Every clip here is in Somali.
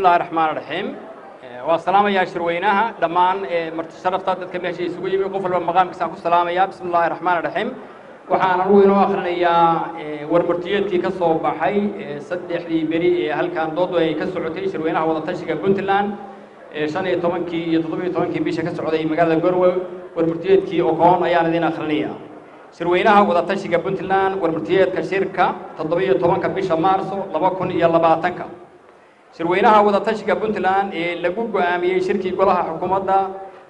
bismillahi raxmaan raxiim waa salaamayaa shirweynaha dhammaan marti sharafta dadka meesha isugu yimi qof walba maqaamkiisaan ku salaamaya. Bismi illahi raxmaan raxiim waxaan anugu inoo akhrinayaa warmartiyeedkii ka soo baxay saddexdii beri ee halkan doodu ay ka socotay shirweynaha wadatashiga puntland. Shan iyo tobankii iyo toddobiyo tobankii bisha ka socday magaalada gorwe warmartiyeedkii okoon ayaan idin akhrinayaa shirweynaha wadatashiga puntland warmartiyeedka shirka toddobiyo tobanka bisha maarso laba kun iyo labaatanka shirweynaha wadatashiga puntland ee lagu go'aamiyey shirkii golaha xukuumadda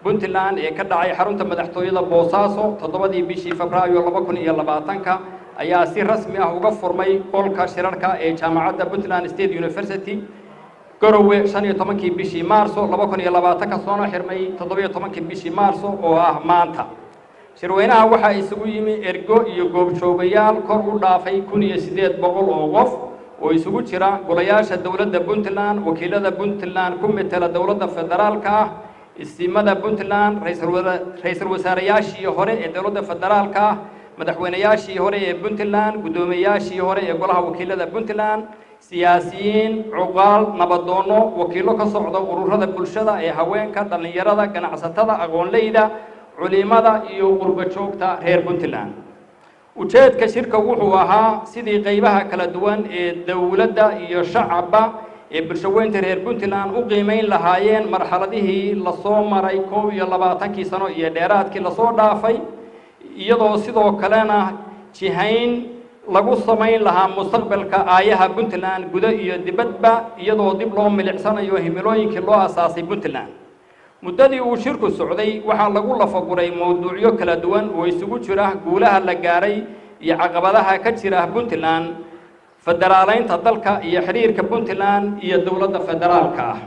puntland ee ka dhacay xarunta madaxtooyada boosaaso toddobadii bishii febraayo laba kun iyo labaatanka ayaa si rasmi ah uga furmay qolka shirarka ee jaamacadda puntland state university. Garowe shan iyo tobankii bishii maarso laba kun iyo labaatanka soona xirmay toddobiyo tobankii bishii maarso oo ah maanta. Shirweynaha waxaa isugu yimi ergo iyo goobjoogayaal kor u dhaafay kun iyo siddeed boqol oo qof oo isugu jira golayaasha dowladda puntland wakiilada puntland ku metela dowladda federaalka ah isimada puntland ra-iisul wasaareyaashii hore ee dowladda federaalka ah madaxweyneyaashii hore ee puntland guddoomiyeyaashii hore ee golaha wakiilada puntland siyaasiyiin cuqaal nabadoonno wakiillo ka socda ururada bulshada ee haweenka dhallinyarada ganacsatada aqoonleyda culimada iyo qurbo joogta reer puntland ujeedka shirka wuxuu ahaa sidii qaybaha kala duwan ee dowladda iyo shacabba ee bulshaweynta reer puntland u qiimayn lahaayeen marxaladihii la soo maray koob iyo labaatankii sano iyo dheeraadkii la soo dhaafay iyadoo sidoo kalena jihayn lagu samayn lahaa mustaqbalka aayaha puntland gudo iyo dibadba iyadoo dib loo milicsanayo himilooyinkii loo asaasay puntland muddadii uu shirku socday waxaa lagu lafaguray mowduucyo kala duwan oo isugu jira guulaha la gaaray iyo caqabadaha ka jira puntland federaaleynta dalka iyo xidhiirka puntland iyo dowladda federaalka ah.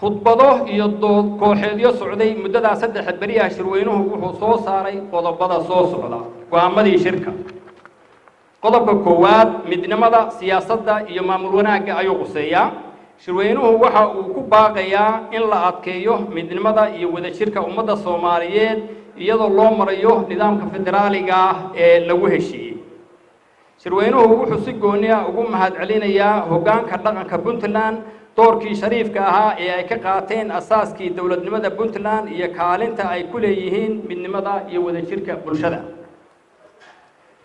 Khudbado iyo dood kooxeedyo socday muddadaa saddexa beriyaha shirweynuhu wuxuu soo saaray qodobada soo socda go'aamadii shirka qodobka koowaad midnimada siyaasadda iyo maamul wanaagga ayuu quseeyaa. Shirweynuhu waxa uu ku baaqayaa in la adkeeyo midnimada iyo wadajirka ummadda soomaaliyeed iyadoo loo marayo nidaamka federaaliga ah ee lagu heshiiyey. Shirweynuhu wuxuu si gooni ah ugu mahadcelinayaa hoggaanka dhaqanka puntland doorkii shariifka ahaa ee ay ka qaateen asaaskii dowladnimada puntland iyo kaalinta ay ku leeyihiin midnimada iyo wadajirka bulshada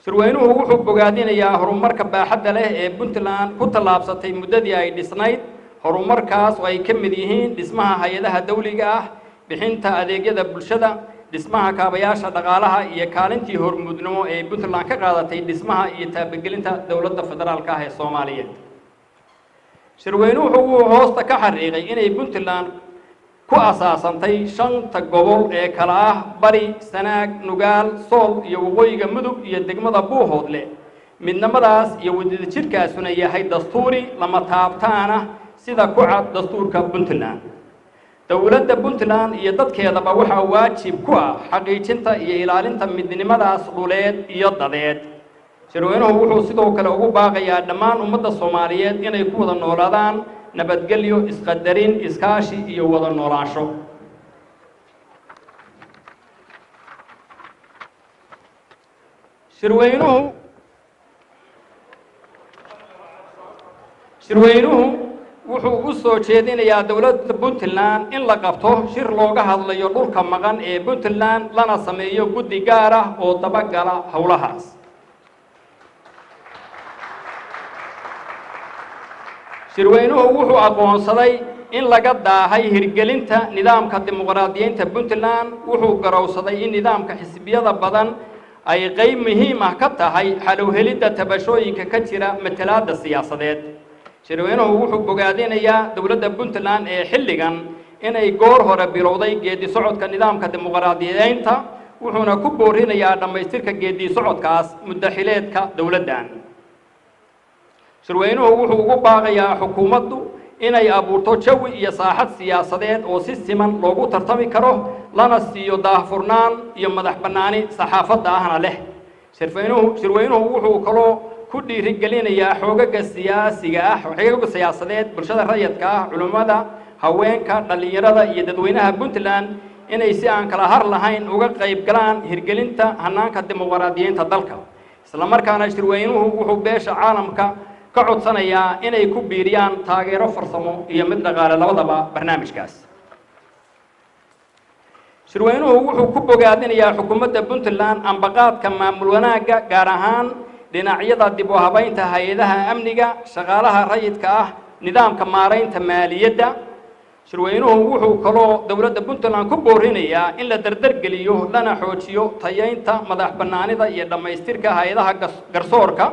shirweynuhu wuxuu bogaadinayaa horumarka baaxadda leh ee puntland ku tallaabsatay muddadii ay dhisnayd. Horumarkaas oo ay ka mid yihiin dhismaha hay'adaha dawliga ah bixinta adeegyada bulshada dhismaha kaabayaasha dhaqaalaha iyo kaalintii hormuudnimo ee puntland ka qaadatay dhismaha iyo taabagelinta dowladda federaalka ah ee soomaaliyeed. Shirweynuhu wuxuu hoosta ka xariiqay inay puntland ku asaasantay shanta gobol ee kala ah bari sanaag nugaal sool iyo waqooyiga mudug iyo degmada buuhoodle. Midnimadaas iyo wadajirkaasuna yahay dastuuri lama taabtaana sida ku cad dastuurka puntland. Dowladda puntland iyo dadkeedaba waxaa waajib ku ah xaqiijinta iyo ilaalinta midnimadaas dhuleed iyo dadeed. Shirweynuhu wuxuu sidoo kale ugu baaqayaa dhammaan ummadda soomaaliyeed inay ku wada noolaadaan isqadarin iskaashi iyo wada noolaansho shirweynuhu shirweynuhu wuxuu u soo jeedinayaa dowladda puntland in la qabto shir looga hadlayo dhulka maqan ee puntland lana sameeyo guddi gaar ah oo dabagala howlahaas shirweynuhu wuxuu aqoonsaday in laga daahay hirgelinta nidaamka dimuqraadiyeynta puntland wuxuu garowsaday in nidaamka xisbiyada badan ay qayb muhiim ah ka tahay xalowhelidda tabashooyinka ka jira matalaadda siyaasadeed shirweynuhu wuxuu bogaadinayaa dowladda puntland ee xilligan inay goor hore bilowday geedi socodka nidaamka dimuqraadiyeynta wuxuuna ku boorinayaa dhammaystirka geedi socodkaas muddaxileedka dowladdan shirweynuhu wuxuu ugu baaqayaa xukuumaddu inay abuurto jawi iyo saaxad siyaasadeed oo si siman loogu tartami karo lana siiyo daahfurnaan iyo madax bannaani saxaafadda ahna leh shirweynuhu shirweynuhu wuxuu kaloo ku dhiirigelinayaa xoogaga siyaasiga ah xoogaga siyaasadeed bulshada rayadka ah culimmada haweenka dhallinyarada iyo dadweynaha puntland inay si aan kala har lahayn uga qayb galaan hirgelinta hannaanka dimuqraadiyeynta dalka isla markaana shirweynuhu wuxuu beesha caalamka ka codsanayaa inay ku biiriyaan taageero farsamo iyo mid dhaqaale labadaba barnaamijkaas shirweynuhu wuxuu ku bogaadinayaa xukuumadda puntland ambaqaadka maamul wanaagga gaar ahaan dhinacyada dib u habaynta hay-adaha amniga shaqaalaha rayidka ah nidaamka maaraynta maaliyadda shirweynuhu wuxuu kaloo dowladda puntland ku boorinayaa in la dardargeliyo lana xoojiyo tayaynta madax bannaanida iyo dhammaystirka hay-adaha garsoorka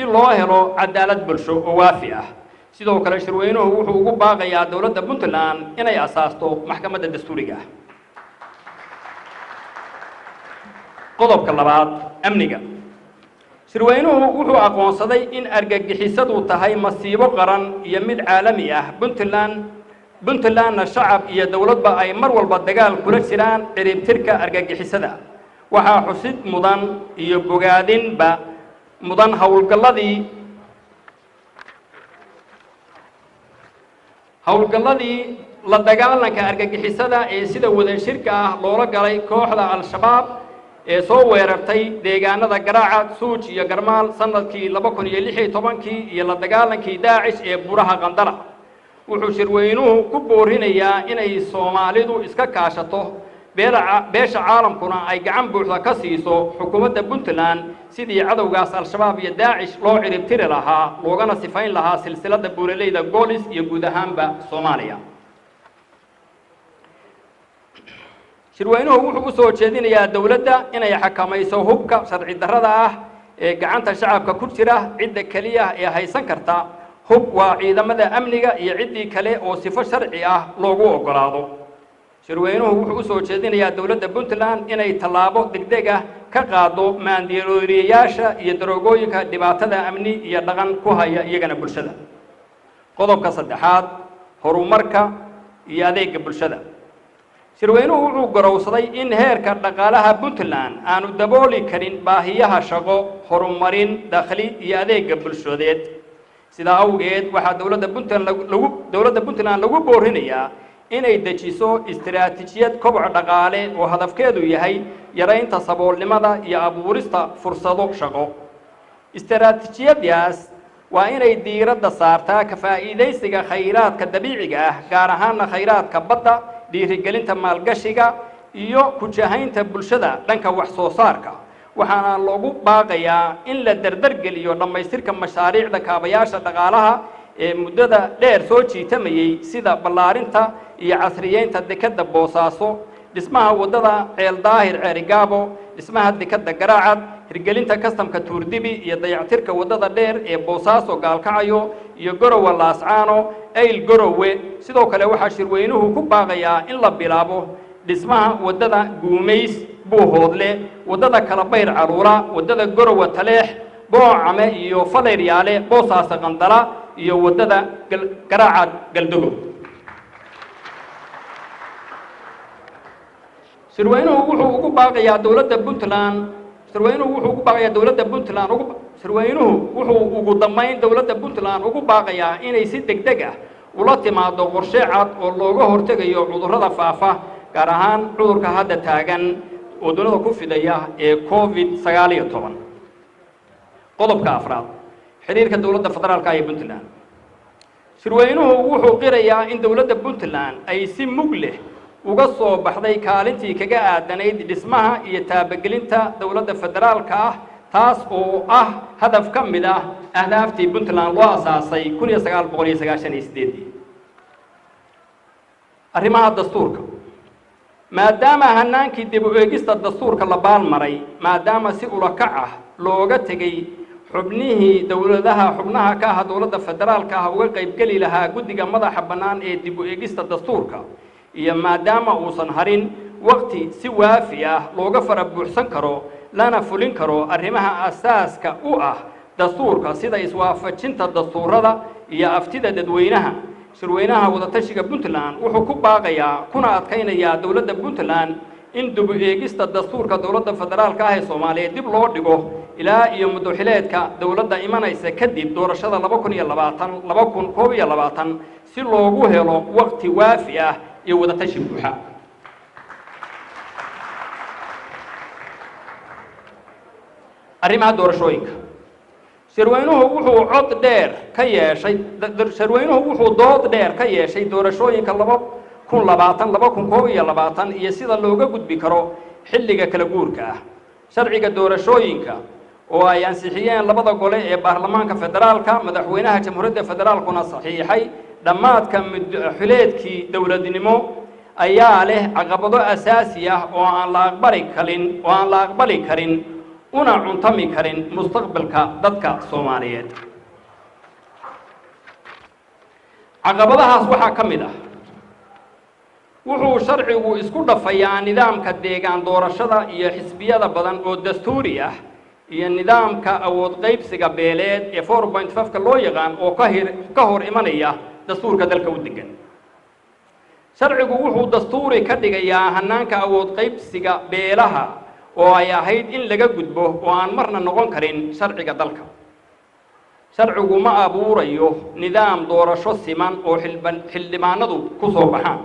si loo helo cadaalad bulsho oo waafi ah sidoo kale shirweynuhu wuxuu ugu baaqayaa dowladda puntland inay asaasto maxkamadda dastuuriga. Ah qodobka labaad amniga. Shirweynuhu wuxuu aqoonsaday in argagixisadu tahay masiibo qaran iyo mid caalami ah. Puntland puntlandna shacab iyo dowladba ay mar walba dagaal kula jiraan ciribtirka argagixisada. Waxaa xusid mudan iyo bogaadinba مدن حول قلدي حول قلدي لدغالنا كارغغخيسدا اي سيده ودان شركه لوره غلاي كوخدا الشباب اي سو ويررتي ديغانده غراعه سوج يا غرمال سنهكي 2016 كي يا لدغالنكي داعش اي بورها قندله و خو شروينو كو بورينيا اني سوماليدو اسكا كاشتو beesha caalamkuna ay gacan buuxda ka siiso xukuumadda puntland sidii cadowgaas al-shabaab iyo daacish loo ciribtiri lahaa loogana sifayn lahaa silsiladda buuraleyda goolis iyo guud ahaanba soomaaliya shirweynuhu wuxuu u soo jeedinayaa dowladda inay xakamayso hubka sharci darrada ah ee gacanta shacabka ku jira cidda keliya ee haysan karta hub waa ciidamada amniga iyo ciddii kale oo sifo sharci ah loogu oggolaado shirweynuhu wuxuu u soo jeedinayaa dowladda puntland inay tallaabo degdeg ah ka qaado maandirooriyayaasha iyo daroogooyinka dhibaatada amni iyo dhaqan ku haya iyagana bulshada qodobka saddexaad horumarka iyo adeega bulshada shirweynuhu wuxuu garowsaday in heerka dhaqaalaha puntland aanu dabooli karin baahiyaha shaqo horumarin dakhli iyo adeega bulshadeed sidaa awgeed waxaa dowladda puntland lagu dowladda puntland lagu boorinayaa inay dejiso istiraatiijiyad koboc dhaqaale oo hadafkeedu yahay yaraynta saboolnimada iyo abuurista fursado shaqo istiraatiijiyadaas waa inay diiradda saartaa ka faa'iidaysiga khayraadka dabiiciga ah gaar ahaana khayraadka badda dhiirigelinta maalgashiga iyo kujahaynta bulshada dhanka wax soo saarka waxaana loogu baaqayaa in la dardargeliyo dhammaystirka mashaariicda kaabayaasha dhaqaalaha مدده دير سوچي تميي سيدا بلارينتا اي عصريينتا ديكادة بوساسو لسماها ودادا عيل داهر عرقابو لسماها ديكادة قراعاد رجالينتا كستم كتور ديبي يدايع تيركا ودادا دير اي بوساسو غالكايو يقروا اللاسعانو اي القروا سيدو كالاوحا شروينوهو كوباغيا ان لابلابو لسماها ودادا قوميس بو هودلي ودادا كالابير عرورا ودادا قروا تليح بو عمي يو فالي ريالي بوساسا غندرا iyo waddada garaaca galdogo shirweynuhu wuxuu ugu baaqayaa dowladda puntland. Shirweynuhu wuxuu ugu baaqayaa dowladda puntland ugu shirweynuhu wuxuu ugu dambayn dowladda puntland ugu baaqayaa inay si deg deg ah ula timaado qorshe cad oo looga hortegayo cudurrada faafa gaar ahaan cudurka hadda taagan oo ku fidaya ee covid sagaal iyo toban. Qodobka afraad xidhiirka dowladda federaalka iyo puntland. Shirweynuhu wuxuu qirayaa in dowladda puntland ay si mug leh uga soo baxday kaalintii kaga aadanayd dhismaha iyo taabagelinta dowladda federaalka ah taas oo ah hadaf ka mid ah ahdaaftii puntland loo asaasay kun iyo sagaal boqol iyo sagaashan iyo sideedii arrimaha dastuurka. Maadaama hanaankii dib u eegista dastuurka la baalmaray maadaama si ulakac ah looga tegey حبنه دولتها حبناها كها دولتها فدرال كها وقيب كلي لها قديم مذا حبنان إيه دبو إجست الدستور كا يا ما دام أوصن هرين وقتي سوى فيها لوقف رب حسن كرو لنا فلين كرو أرهمها أساس كا أوه دستور كا سيدا يسوى فتشنت الدستور هذا يا أفتدى دوينها شروينها وده تشي كبنتلان وحكوبها غيا كنا أتكين يا دولتها بنتلان إن دب إيجست الدستور كدولة فدرال كاهي سومالي دب لوردجو إلى يوم دخلت كدولة إيمانا إذا كديب دور شذا لبكون يلا باتن لبكون كوي يلا باتن سلوجوه له وقت وافية يود تشبهها أريما دور شويك. سروينه وحو عط دير كيا شيء در سروينه وحو ضاد دير كيا شيء دور شويك الله kun labaatan laba kun koob iyo labaatan iyo sida looga gudbi karo xilliga kala guurka ah sharciga doorashooyinka oo ay ansixiyeen labada gole ee baarlamaanka federaalka madaxweynaha jamhuuriyadda federaalkuna saxiixay dhammaadka mudxileedkii dowladnimo ayaa leh caqabado asaasi ah oo aan la aqbali karin oo aan la aqbali karin una cuntami karin mustaqbalka dadka soomaaliyeed caqabadahaas waxaa ka mid ah wuxuu sharcigu isku dhafayaa nidaamka deegaan doorashada iyo xisbiyada badan oo dastuuri ah iyo nidaamka awood qaybsiga beeleed ee four point fiveka loo yaqaan oo ka hor imanaya dastuurka dalka u degan sharcigu wuxuu dastuuri ka dhigayaa hanaanka awood qaybsiga beelaha oo ay ahayd in laga gudbo oo aan marna noqon karin sharciga dalka sharcigu ma abuurayo nidaam doorasho siman oo xildhibaanadu ku soo baxaan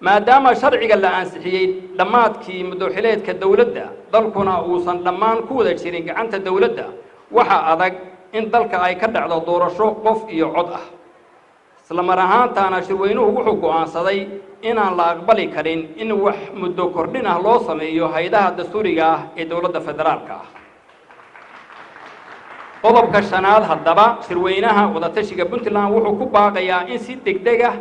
ما دام شرعي لا أنسحيه دمات كي مدوحيلات كدولدة ضلكنا أوصل دمان كودة شيرين عنت الدولدة وح أذاك إن ضل كأي كدة على دور الشوق قف يعضه سلام رهان تانا شروينه وحقو عن صدي إن الله قبلي كرين إن وح مدوكرنا الله سمي يهيدها الدستورية الدولدة فدرالكا قلب كشنال هدبا شروينها وده تشي قبنت لنا وحقو باقيا إن سيدك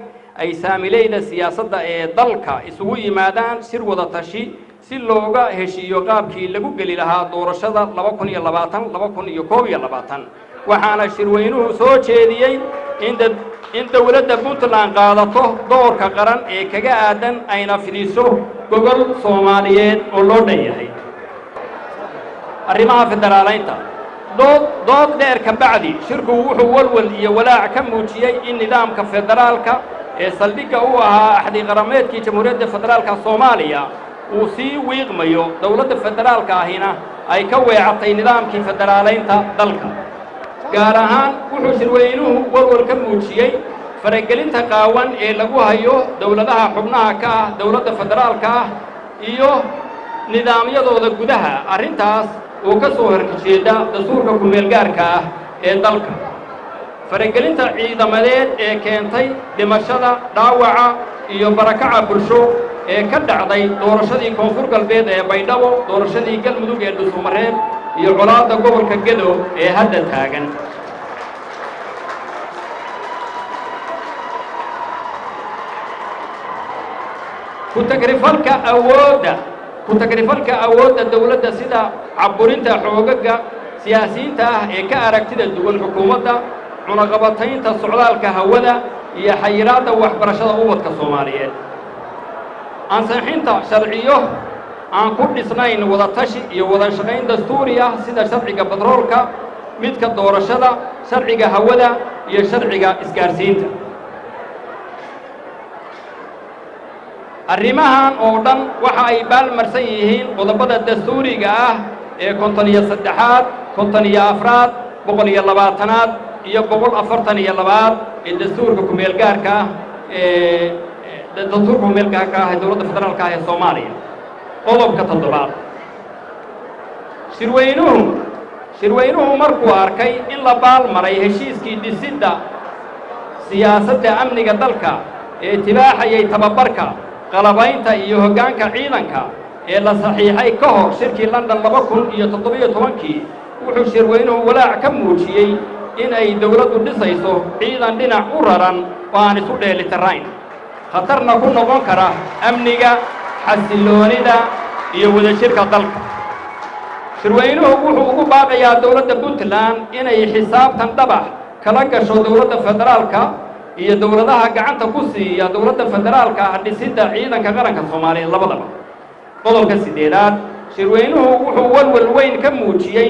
ay saamileyda siyaasadda ee dalka isugu yimaadaan shir wada tashi si looga heshiiyo qaabkii lagu geli lahaa doorashada waxaana shirweynuhu soo jeediyey in dowladda puntland qaadato doorka qaran ee kaga aadan ayna fidiso gogol soomaaliyeed oo loo dhan yahay arrimaha federaalaynta dood dheer ka bacdi shirku wuxuu walwal iyo walaac ka muujiyey in nidaamka federaalka ee saldhigga u ahaa axdi qarameedkii jamhuuriyadda federaalka soomaaliya uu sii wiiqmayo dowladda federaalka ahina ay ka weecatay nidaamkii federaalaynta dalka. Gaar ahaan wuxuu shirweynuhu walwal ka muujiyey faragelinta qaawan ee lagu hayo dowladaha xubnaha ka ah dowladda federaalka ah iyo nidaamyadooda gudaha arrintaas oo ka soo horjeeda dastuurka ku-meelgaarka ah ee dalka faragelinta ciidamadeed ee keentay dhimashada dhaawaca iyo barakaca bulsho ee ka dhacday doorashadii koonfur galbeed ee baydhabo doorashadii galmudug ee dhusumareed iyo colaadda gobolka gedo ee hadda taagan. Ku-tagrifalka awoodda ku-tagrifalka awoodda dowladda sida caburinta xoogaga siyaasiyiinta ah ee ka aragtida duwan xukuumadda cunaqabataynta socdaalka hawada iyo xayiraadda waxbarashada ubadka soomaaliyeed. Ansixinta sharciyo aan ku dhisnayn wada tashi iyo wada shaqayn dastuuri ah sida sharciga batroolka midka doorashada sharciga hawada iyo sharciga isgaarsiinta. Arrimahan oo dhan waxa ay baalmarsan yihiin qodobada dastuuriga ah ee konton iyo saddexaad konton iyo afraad boqol iyo labaatanaad iyo boqol afartan iyo labaad ee dastuurka ku-meelgaarka ah ee dastuurka ku-meelgaarka ah ee dowladda federaalka ah ee soomaaliya. Qodobka toddobaad. Shirweynuhu shirweynuhu markuu arkay in la baalmaray heshiiskii dhisidda siyaasadda amniga dalka ee tibaaxayay tababarka qalabaynta iyo hoggaanka ciidanka ee la saxiixay ka hor shirkii london laba kun iyo toddobiyo tobankii wuxuu shirweynuhu walaac ka muujiyey in ay dowladdu dhisayso ciidan dhinac u raran oo aan isu dheelitirayn. Khatarna ku noqon kara amniga xasilloonida iyo wadajirka dalka. Shirweynuhu wuxuu ugu baaqayaa dowladda puntland inay xisaabtan dhabax kala gasho dowladda federaalka iyo dowladaha gacanta ku siiya dowladda federaalka dhisidda ciidanka qaranka soomaaliyeed labadaba. Qodobka siddeedaad shirweynuhu wuxuu walwal weyn ka muujiyey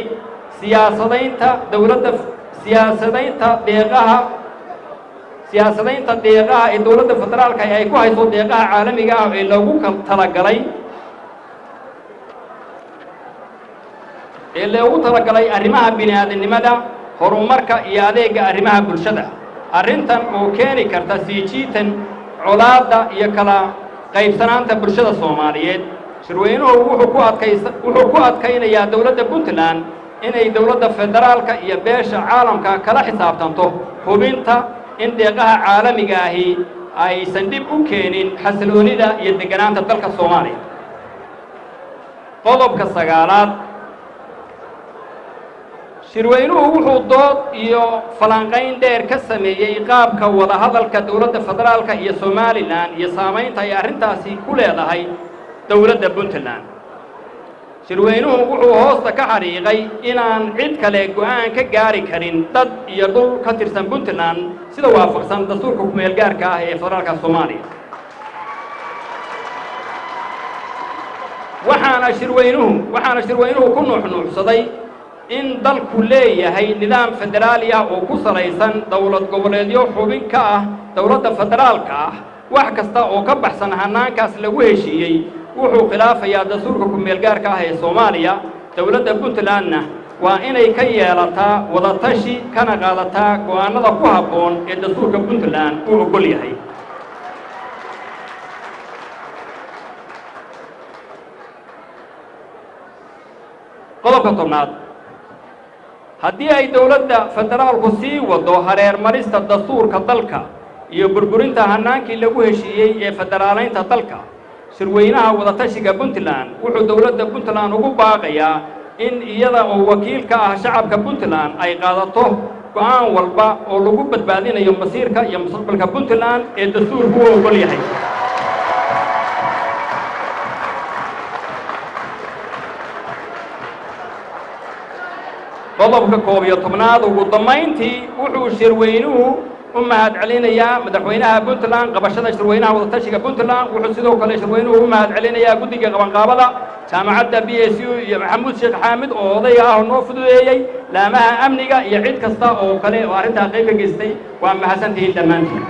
siyaasadaynta dowladda siyaasadaynta deeqaha siyaasadaynta deeqaha ee dowladda federaalka ay ku hayso deeqaha caalamiga ah ee loogu talagalay ee loogu talagalay arrimaha bini aadamnimada horumarka iyo adeegga arrimaha bulshada. Arrintan oo keeni karta sii jiitan colaadda iyo kala qaybsanaanta bulshada soomaaliyeed. Shirweynuhu wuxuu ku adkaynayaa dowladda puntland inay dowladda federaalka iyo beesha caalamka kala xisaabtanto hubinta in deeqaha caalamiga ahi aysan dhib u keenin xasiloonida iyo degganaanta dalka soomaaliya. Qodobka sagaalaad shirweynuhu wuxuu dood iyo falanqayn dheer ka sameeyey qaabka wadahadalka dowladda federaalka iyo somalilan iyo saamaynta ay arrintaasi ku leedahay dowladda puntland shirweynuhu wuxuu hoosta ka xariiqay inaan cid kale go'aan ka gaari karin dad iyo dhul ka tirsan puntland sida waafaqsan dastuurka kumeel gaarka ah ee federaalka soomaaliya. Waxaana shirweynuhu waxaana shirweynuhu ku nuuxnuuxsaday in dalku leeyahay nidaam federaali ah oo ku salaysan dowlad goboleedyo xubin ka ah dowladda federaalka ah. Wax kasta oo ka baxsan hannaankaas lagu heshiiyey wuxuu khilaafayaa dastuurka kumeel gaarka ah ee soomaaliya dowladda puntlandna. Waa inay ka yeelataa wadatashi kana qaadataa go'aannada ku habboon ee dastuurka puntland uu oggol yahay. Qodobka tobnaad. Haddii ay dowladda federaalku sii waddo hareer marista dastuurka dalka iyo burburinta hannaankii lagu heshiiyey ee federaalaynta dalka shirweynaha wadatashiga puntland wuxuu dowladda puntland ugu baaqayaa in iyada oo wakiil ka ah shacabka puntland ay qaadato go'aan walba oo lagu badbaadinayo masiirka iyo mustaqbalka puntland ee dastuurku u oggol yahay. Qodobka koob iyo tobnaad ugu dammayntii wuxuu shirweynuhu u mahad celinayaa madaxweynaha puntland qabashada shirweynaha wadatashiga puntland wuxuu sidoo kale shirweynuhu u mahad celinayaa guddiga qabanqaabada jaamacadda b s u iyo maxamuud sheekh xaamid oo odayga ah oo noo fududeeyey laamaha amniga iyo cid kasta oo kale oo arrintaa qayb ka geystay waa mahadsantihiin dhammaantiin